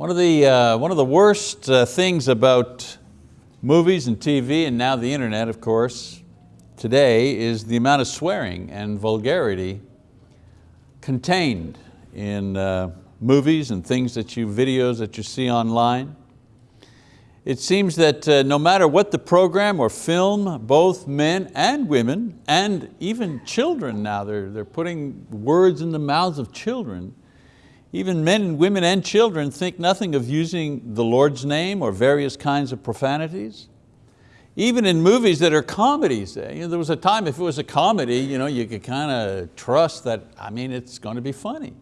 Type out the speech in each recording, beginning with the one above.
One of the, uh, one of the worst uh, things about movies and TV and now the internet, of course, today is the amount of swearing and vulgarity contained in uh, movies and things that you, videos that you see online. It seems that uh, no matter what the program or film, both men and women, and even children now, they're, they're putting words in the mouths of children, even men women and children think nothing of using the Lord's name or various kinds of profanities. Even in movies that are comedies, eh, you know, there was a time if it was a comedy, you, know, you could kind of trust that, I mean, it's going to be funny.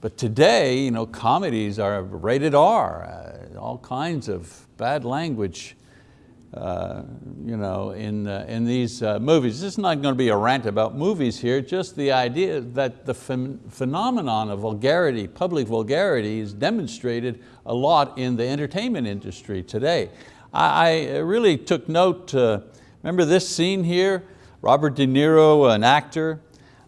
But today, you know, comedies are rated R, uh, all kinds of bad language you know, in, uh, in these uh, movies. This is not going to be a rant about movies here, just the idea that the ph phenomenon of vulgarity, public vulgarity is demonstrated a lot in the entertainment industry today. I, I really took note, uh, remember this scene here? Robert De Niro, an actor,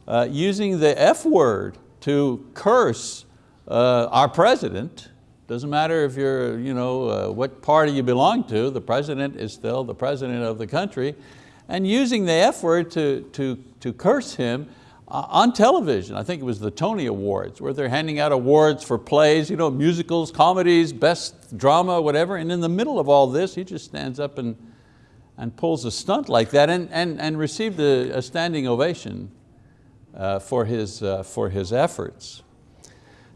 uh, using the F word to curse uh, our president, doesn't matter if you're, you know, uh, what party you belong to, the president is still the president of the country. And using the F word to, to, to curse him uh, on television. I think it was the Tony Awards where they're handing out awards for plays, you know, musicals, comedies, best drama, whatever. And in the middle of all this, he just stands up and, and pulls a stunt like that and, and, and received a, a standing ovation uh, for, his, uh, for his efforts.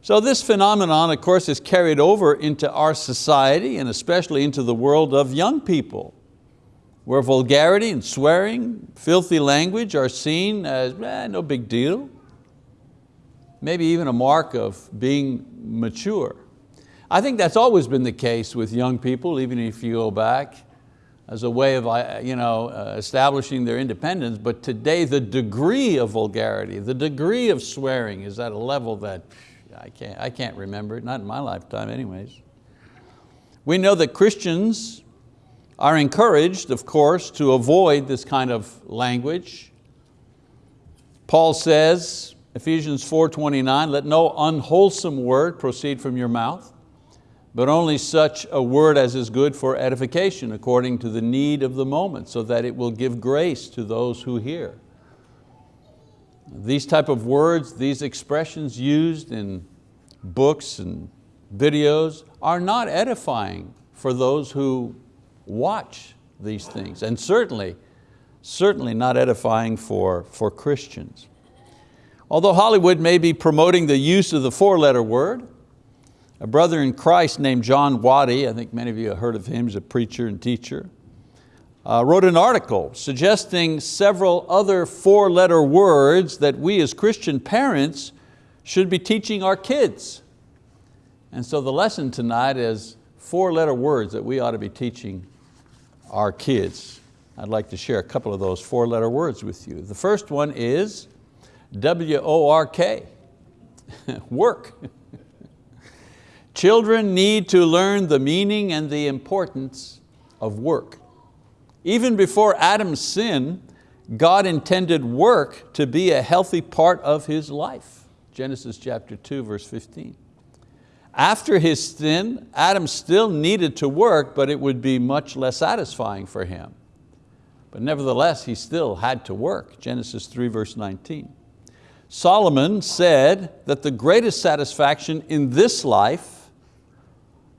So this phenomenon, of course, is carried over into our society and especially into the world of young people, where vulgarity and swearing, filthy language are seen as eh, no big deal, maybe even a mark of being mature. I think that's always been the case with young people, even if you go back as a way of uh, you know, uh, establishing their independence, but today the degree of vulgarity, the degree of swearing is at a level that I can't, I can't remember it, not in my lifetime anyways. We know that Christians are encouraged, of course, to avoid this kind of language. Paul says, Ephesians 4.29, let no unwholesome word proceed from your mouth, but only such a word as is good for edification according to the need of the moment, so that it will give grace to those who hear. These type of words, these expressions used in books and videos are not edifying for those who watch these things and certainly, certainly not edifying for, for Christians. Although Hollywood may be promoting the use of the four-letter word, a brother in Christ named John Waddey, I think many of you have heard of him, he's a preacher and teacher, uh, wrote an article suggesting several other four-letter words that we as Christian parents should be teaching our kids. And so the lesson tonight is four-letter words that we ought to be teaching our kids. I'd like to share a couple of those four-letter words with you. The first one is W-O-R-K, work. Children need to learn the meaning and the importance of work. Even before Adam's sin, God intended work to be a healthy part of his life. Genesis chapter 2, verse 15. After his sin, Adam still needed to work, but it would be much less satisfying for him. But nevertheless, he still had to work, Genesis 3, verse 19. Solomon said that the greatest satisfaction in this life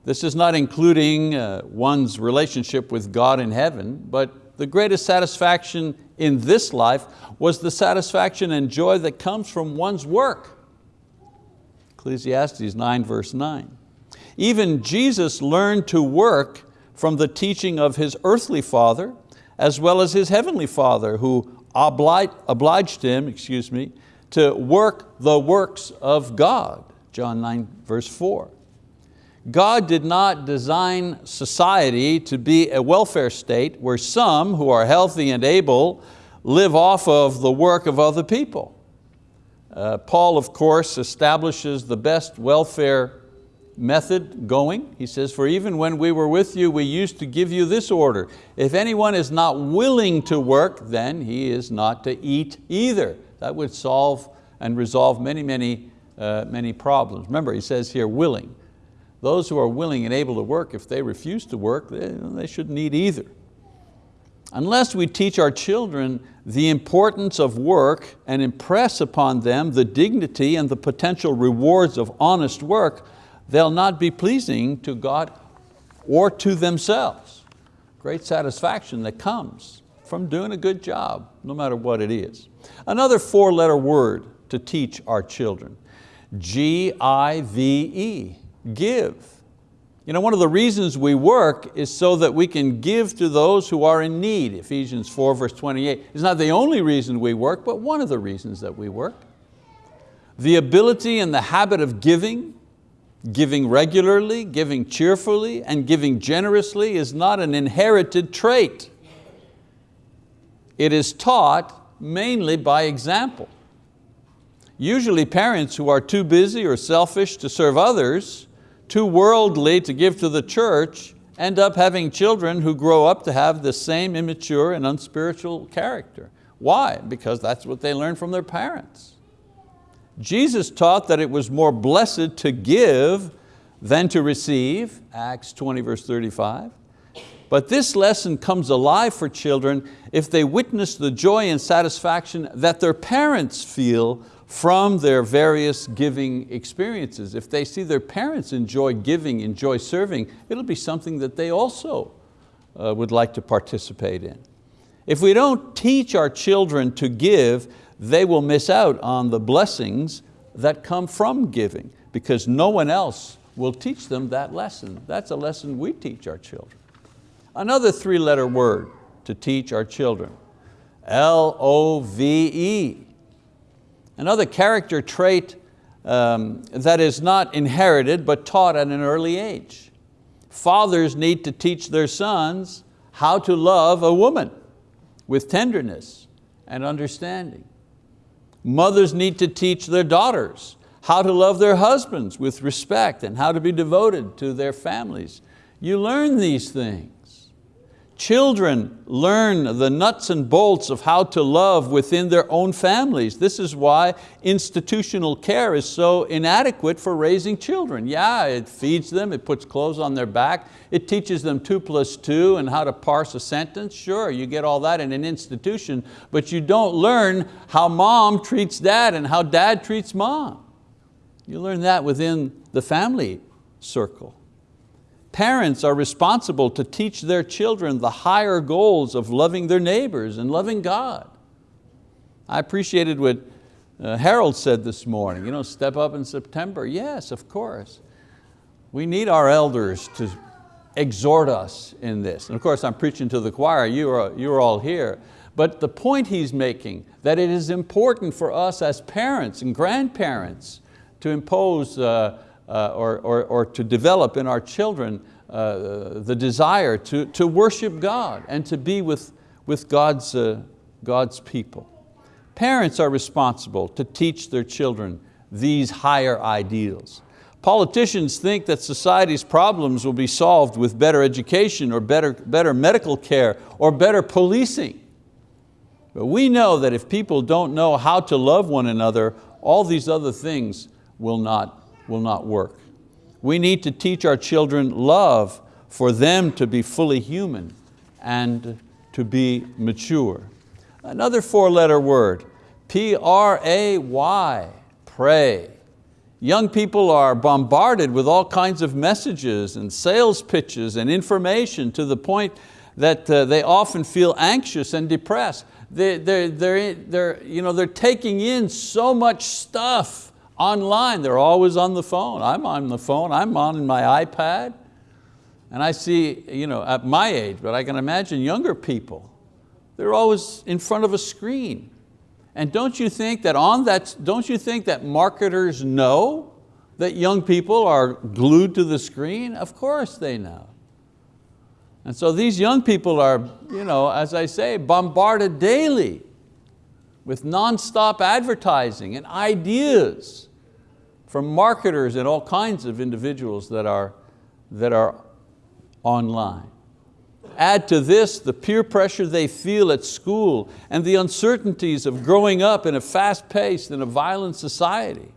this is not including uh, one's relationship with God in heaven, but the greatest satisfaction in this life was the satisfaction and joy that comes from one's work. Ecclesiastes 9 verse 9. Even Jesus learned to work from the teaching of his earthly father as well as his heavenly father who obliged him, excuse me, to work the works of God. John 9 verse 4. God did not design society to be a welfare state where some who are healthy and able live off of the work of other people. Uh, Paul, of course, establishes the best welfare method going. He says, for even when we were with you, we used to give you this order. If anyone is not willing to work, then he is not to eat either. That would solve and resolve many, many, uh, many problems. Remember, he says here, willing. Those who are willing and able to work, if they refuse to work, they, shouldn't eat either. Unless we teach our children the importance of work and impress upon them the dignity and the potential rewards of honest work, they'll not be pleasing to God or to themselves. Great satisfaction that comes from doing a good job, no matter what it is. Another four letter word to teach our children, G-I-V-E, give. You know, one of the reasons we work is so that we can give to those who are in need. Ephesians 4 verse 28. It's not the only reason we work, but one of the reasons that we work. The ability and the habit of giving, giving regularly, giving cheerfully, and giving generously is not an inherited trait. It is taught mainly by example. Usually parents who are too busy or selfish to serve others, too worldly to give to the church, end up having children who grow up to have the same immature and unspiritual character. Why? Because that's what they learned from their parents. Jesus taught that it was more blessed to give than to receive, Acts 20 verse 35. But this lesson comes alive for children if they witness the joy and satisfaction that their parents feel from their various giving experiences. If they see their parents enjoy giving, enjoy serving, it'll be something that they also uh, would like to participate in. If we don't teach our children to give, they will miss out on the blessings that come from giving because no one else will teach them that lesson. That's a lesson we teach our children. Another three letter word to teach our children, L-O-V-E. Another character trait um, that is not inherited but taught at an early age. Fathers need to teach their sons how to love a woman with tenderness and understanding. Mothers need to teach their daughters how to love their husbands with respect and how to be devoted to their families. You learn these things. Children learn the nuts and bolts of how to love within their own families. This is why institutional care is so inadequate for raising children. Yeah, it feeds them, it puts clothes on their back, it teaches them two plus two and how to parse a sentence. Sure, you get all that in an institution, but you don't learn how mom treats dad and how dad treats mom. You learn that within the family circle. Parents are responsible to teach their children the higher goals of loving their neighbors and loving God. I appreciated what uh, Harold said this morning, you know, step up in September. Yes, of course. We need our elders to exhort us in this. And of course, I'm preaching to the choir, you are, you're all here. But the point he's making, that it is important for us as parents and grandparents to impose uh, or, or, or to develop in our children uh, the desire to, to worship God and to be with, with God's, uh, God's people. Parents are responsible to teach their children these higher ideals. Politicians think that society's problems will be solved with better education or better, better medical care or better policing. But we know that if people don't know how to love one another, all these other things will not will not work. We need to teach our children love for them to be fully human and to be mature. Another four letter word, P-R-A-Y, pray. Young people are bombarded with all kinds of messages and sales pitches and information to the point that uh, they often feel anxious and depressed. They, they're, they're, they're, you know, they're taking in so much stuff online, they're always on the phone. I'm on the phone, I'm on my iPad. And I see, you know, at my age, but I can imagine younger people, they're always in front of a screen. And don't you think that on that, don't you think that marketers know that young people are glued to the screen? Of course they know. And so these young people are, you know, as I say, bombarded daily with nonstop advertising and ideas from marketers and all kinds of individuals that are, that are online. Add to this the peer pressure they feel at school and the uncertainties of growing up in a fast-paced and a violent society.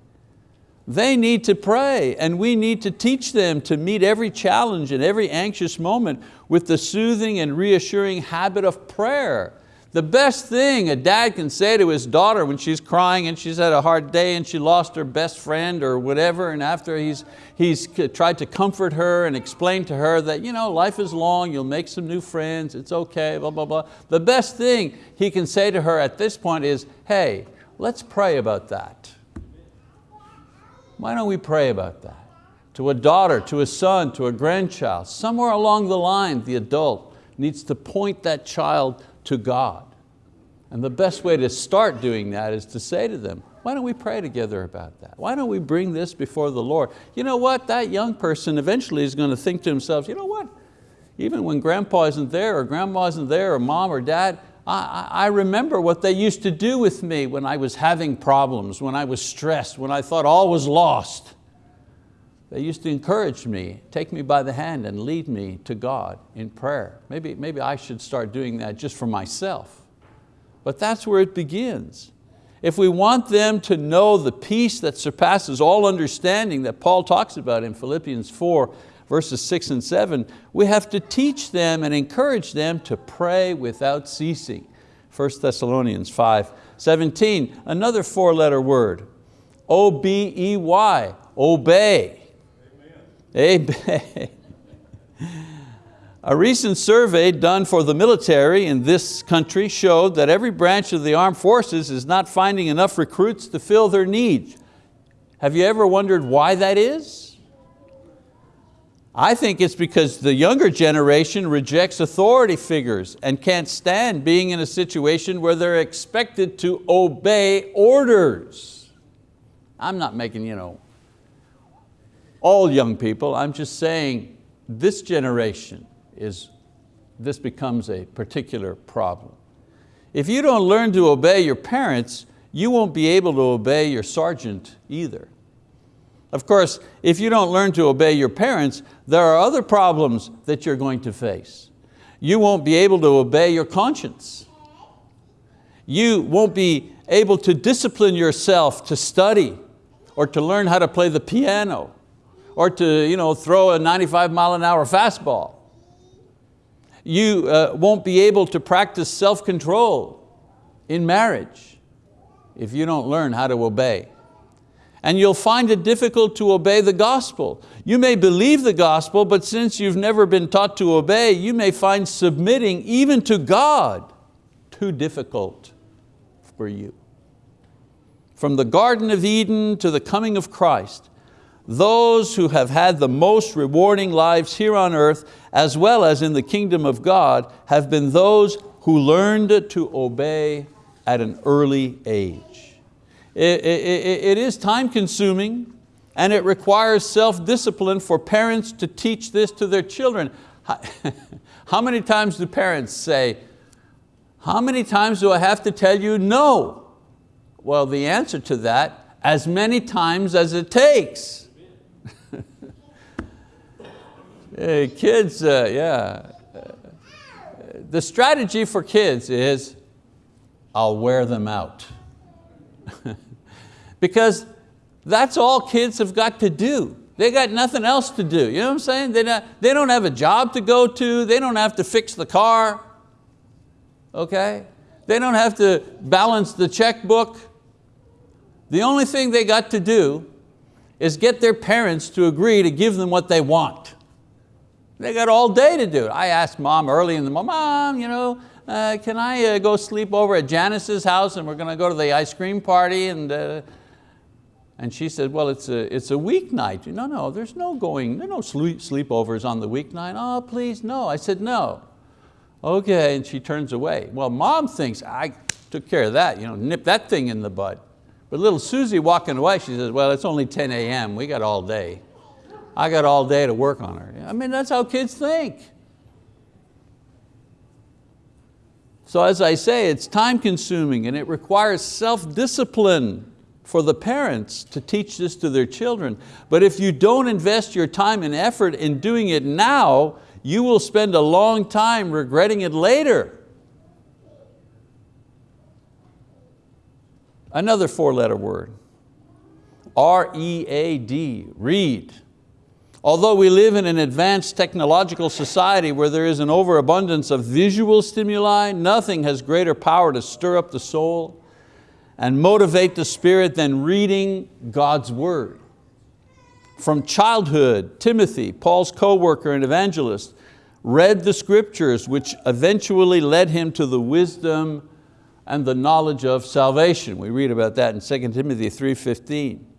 They need to pray and we need to teach them to meet every challenge and every anxious moment with the soothing and reassuring habit of prayer. The best thing a dad can say to his daughter when she's crying and she's had a hard day and she lost her best friend or whatever and after he's, he's tried to comfort her and explain to her that you know, life is long, you'll make some new friends, it's okay, blah, blah, blah. The best thing he can say to her at this point is, hey, let's pray about that. Why don't we pray about that? To a daughter, to a son, to a grandchild, somewhere along the line, the adult needs to point that child to God. And the best way to start doing that is to say to them, why don't we pray together about that? Why don't we bring this before the Lord? You know what, that young person eventually is going to think to himself, you know what, even when grandpa isn't there or grandma isn't there or mom or dad, I, I remember what they used to do with me when I was having problems, when I was stressed, when I thought all was lost. They used to encourage me, take me by the hand and lead me to God in prayer. Maybe, maybe I should start doing that just for myself. But that's where it begins. If we want them to know the peace that surpasses all understanding that Paul talks about in Philippians 4, verses six and seven, we have to teach them and encourage them to pray without ceasing. 1 Thessalonians 5, 17, another four letter word, O-B-E-Y, obey. Amen. A recent survey done for the military in this country showed that every branch of the armed forces is not finding enough recruits to fill their needs. Have you ever wondered why that is? I think it's because the younger generation rejects authority figures and can't stand being in a situation where they're expected to obey orders. I'm not making you know, all young people. I'm just saying this generation is, this becomes a particular problem. If you don't learn to obey your parents, you won't be able to obey your sergeant either. Of course, if you don't learn to obey your parents, there are other problems that you're going to face. You won't be able to obey your conscience. You won't be able to discipline yourself to study or to learn how to play the piano or to you know, throw a 95 mile an hour fastball. You uh, won't be able to practice self-control in marriage if you don't learn how to obey. And you'll find it difficult to obey the gospel. You may believe the gospel, but since you've never been taught to obey, you may find submitting even to God too difficult for you. From the Garden of Eden to the coming of Christ, those who have had the most rewarding lives here on earth, as well as in the kingdom of God, have been those who learned to obey at an early age. it, it, it is time consuming and it requires self-discipline for parents to teach this to their children. How many times do parents say, how many times do I have to tell you no? Well, the answer to that, as many times as it takes. Hey, kids, uh, yeah. The strategy for kids is, I'll wear them out. because that's all kids have got to do. They got nothing else to do. You know what I'm saying? They don't, they don't have a job to go to. They don't have to fix the car. Okay? They don't have to balance the checkbook. The only thing they got to do is get their parents to agree to give them what they want. They got all day to do it. I asked mom early in the morning, mom, you know, uh, can I uh, go sleep over at Janice's house and we're going to go to the ice cream party? And, uh, and she said, well, it's a, it's a weeknight. No, no, there's no going, there no sleep, sleepovers on the weeknight. Oh, please, no. I said, no. Okay, and she turns away. Well, mom thinks, I took care of that, you know, nip that thing in the bud. But little Susie walking away, she says, well, it's only 10 a.m., we got all day. I got all day to work on her. I mean, that's how kids think. So as I say, it's time consuming and it requires self-discipline for the parents to teach this to their children. But if you don't invest your time and effort in doing it now, you will spend a long time regretting it later. Another four letter word, R-E-A-D, read. Although we live in an advanced technological society where there is an overabundance of visual stimuli, nothing has greater power to stir up the soul and motivate the spirit than reading God's word. From childhood, Timothy, Paul's co-worker and evangelist, read the scriptures which eventually led him to the wisdom and the knowledge of salvation. We read about that in 2 Timothy 3.15.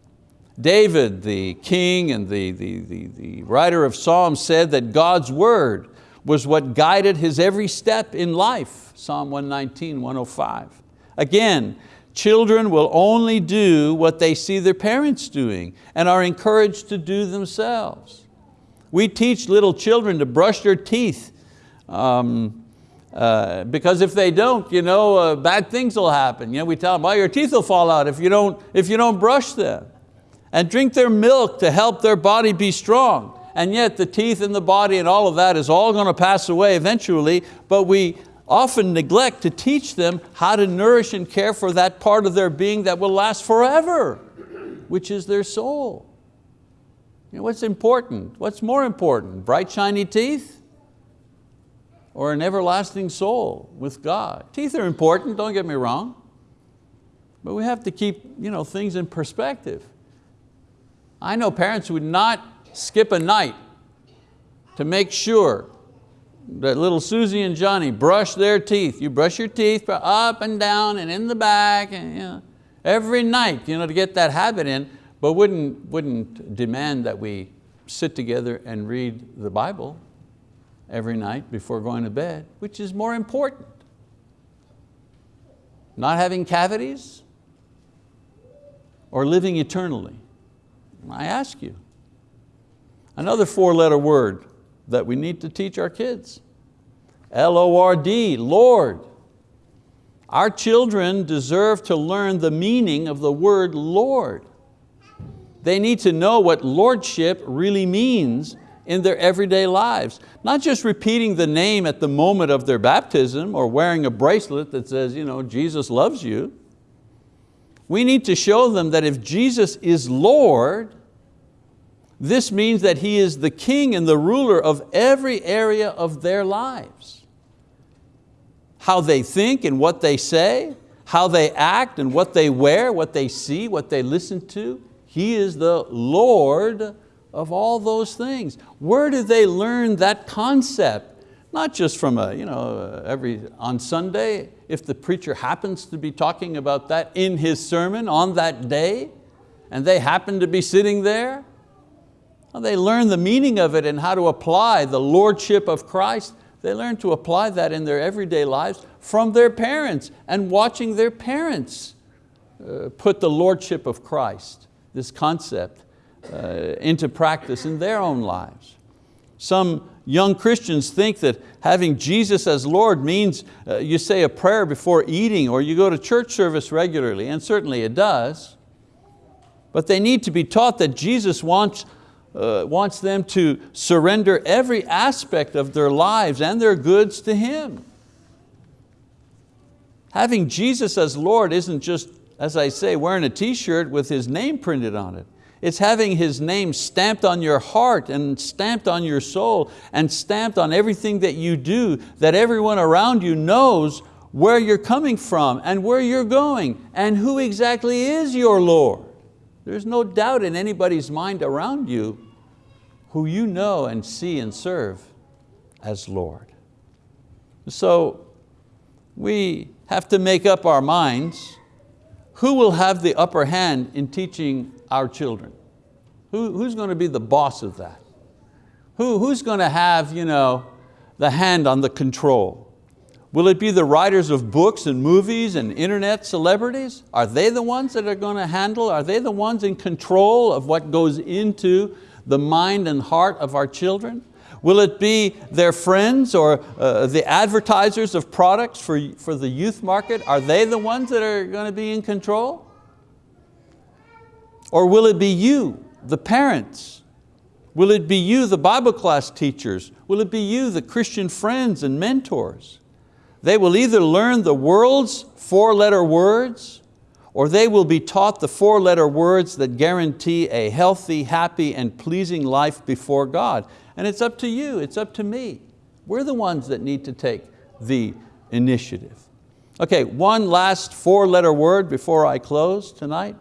David, the king and the, the, the, the writer of Psalms said that God's word was what guided his every step in life, Psalm 119, 105. Again, children will only do what they see their parents doing and are encouraged to do themselves. We teach little children to brush their teeth um, uh, because if they don't, you know, uh, bad things will happen. You know, we tell them, well, your teeth will fall out if you don't, if you don't brush them and drink their milk to help their body be strong. And yet the teeth and the body and all of that is all going to pass away eventually, but we often neglect to teach them how to nourish and care for that part of their being that will last forever, which is their soul. You know, what's important? What's more important, bright shiny teeth or an everlasting soul with God? Teeth are important, don't get me wrong, but we have to keep you know, things in perspective. I know parents would not skip a night to make sure that little Susie and Johnny brush their teeth. You brush your teeth up and down and in the back and, you know, every night you know, to get that habit in, but wouldn't, wouldn't demand that we sit together and read the Bible every night before going to bed, which is more important. Not having cavities or living eternally. I ask you. Another four letter word that we need to teach our kids. L-O-R-D, Lord. Our children deserve to learn the meaning of the word Lord. They need to know what lordship really means in their everyday lives. Not just repeating the name at the moment of their baptism or wearing a bracelet that says, you know, Jesus loves you. We need to show them that if Jesus is Lord, this means that He is the king and the ruler of every area of their lives. How they think and what they say, how they act and what they wear, what they see, what they listen to. He is the Lord of all those things. Where do they learn that concept? Not just from a, you know, every, on Sunday, if the preacher happens to be talking about that in his sermon on that day, and they happen to be sitting there. Well, they learn the meaning of it and how to apply the lordship of Christ. They learn to apply that in their everyday lives from their parents and watching their parents uh, put the lordship of Christ, this concept, uh, into practice in their own lives. Some young Christians think that having Jesus as Lord means uh, you say a prayer before eating or you go to church service regularly, and certainly it does. But they need to be taught that Jesus wants, uh, wants them to surrender every aspect of their lives and their goods to Him. Having Jesus as Lord isn't just, as I say, wearing a t-shirt with His name printed on it. It's having His name stamped on your heart and stamped on your soul and stamped on everything that you do, that everyone around you knows where you're coming from and where you're going and who exactly is your Lord. There's no doubt in anybody's mind around you who you know and see and serve as Lord. So we have to make up our minds who will have the upper hand in teaching our children? Who, who's going to be the boss of that? Who, who's going to have you know, the hand on the control? Will it be the writers of books and movies and internet celebrities? Are they the ones that are going to handle, are they the ones in control of what goes into the mind and heart of our children? Will it be their friends or uh, the advertisers of products for, for the youth market? Are they the ones that are going to be in control? Or will it be you, the parents? Will it be you, the Bible class teachers? Will it be you, the Christian friends and mentors? They will either learn the world's four letter words or they will be taught the four-letter words that guarantee a healthy, happy, and pleasing life before God. And it's up to you, it's up to me. We're the ones that need to take the initiative. Okay, one last four-letter word before I close tonight.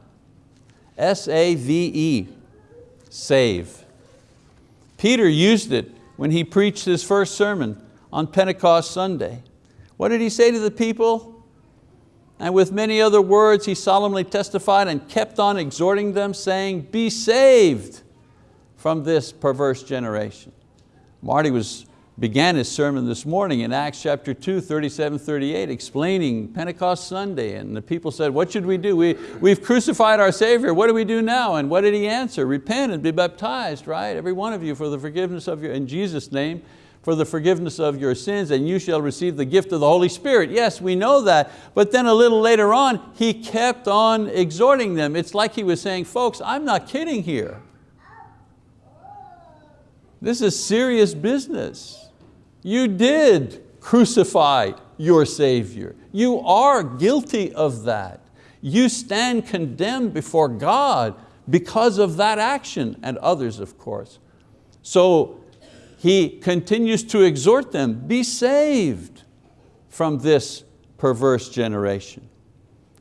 S-A-V-E, save. Peter used it when he preached his first sermon on Pentecost Sunday. What did he say to the people? And with many other words he solemnly testified and kept on exhorting them saying, be saved from this perverse generation. Marty was, began his sermon this morning in Acts chapter 2, 37, 38, explaining Pentecost Sunday. And the people said, what should we do? We, we've crucified our Savior, what do we do now? And what did he answer? Repent and be baptized, right? Every one of you for the forgiveness of your, in Jesus' name, for the forgiveness of your sins and you shall receive the gift of the Holy Spirit. Yes, we know that, but then a little later on, he kept on exhorting them. It's like he was saying, folks, I'm not kidding here. This is serious business. You did crucify your Savior. You are guilty of that. You stand condemned before God because of that action and others, of course. So he continues to exhort them, be saved from this perverse generation.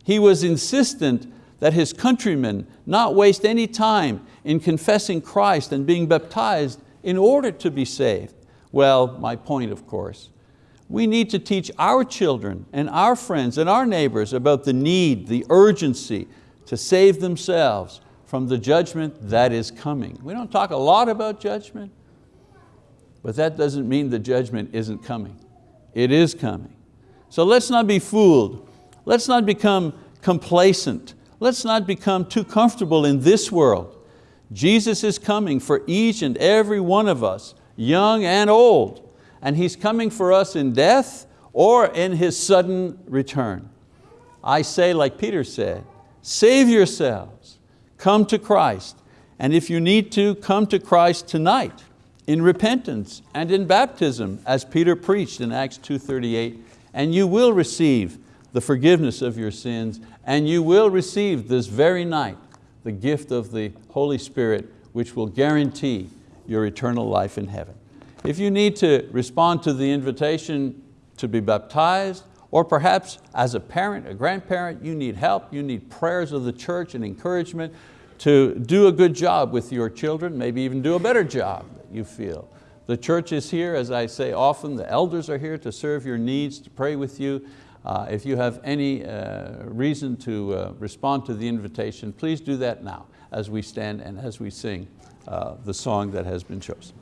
He was insistent that his countrymen not waste any time in confessing Christ and being baptized in order to be saved. Well, my point of course, we need to teach our children and our friends and our neighbors about the need, the urgency to save themselves from the judgment that is coming. We don't talk a lot about judgment, but that doesn't mean the judgment isn't coming. It is coming. So let's not be fooled. Let's not become complacent. Let's not become too comfortable in this world. Jesus is coming for each and every one of us, young and old, and He's coming for us in death or in His sudden return. I say like Peter said, save yourselves, come to Christ, and if you need to, come to Christ tonight in repentance and in baptism, as Peter preached in Acts 2.38, and you will receive the forgiveness of your sins, and you will receive this very night the gift of the Holy Spirit, which will guarantee your eternal life in heaven. If you need to respond to the invitation to be baptized, or perhaps as a parent, a grandparent, you need help, you need prayers of the church and encouragement to do a good job with your children, maybe even do a better job you feel. The church is here, as I say often, the elders are here to serve your needs, to pray with you. Uh, if you have any uh, reason to uh, respond to the invitation, please do that now as we stand and as we sing uh, the song that has been chosen.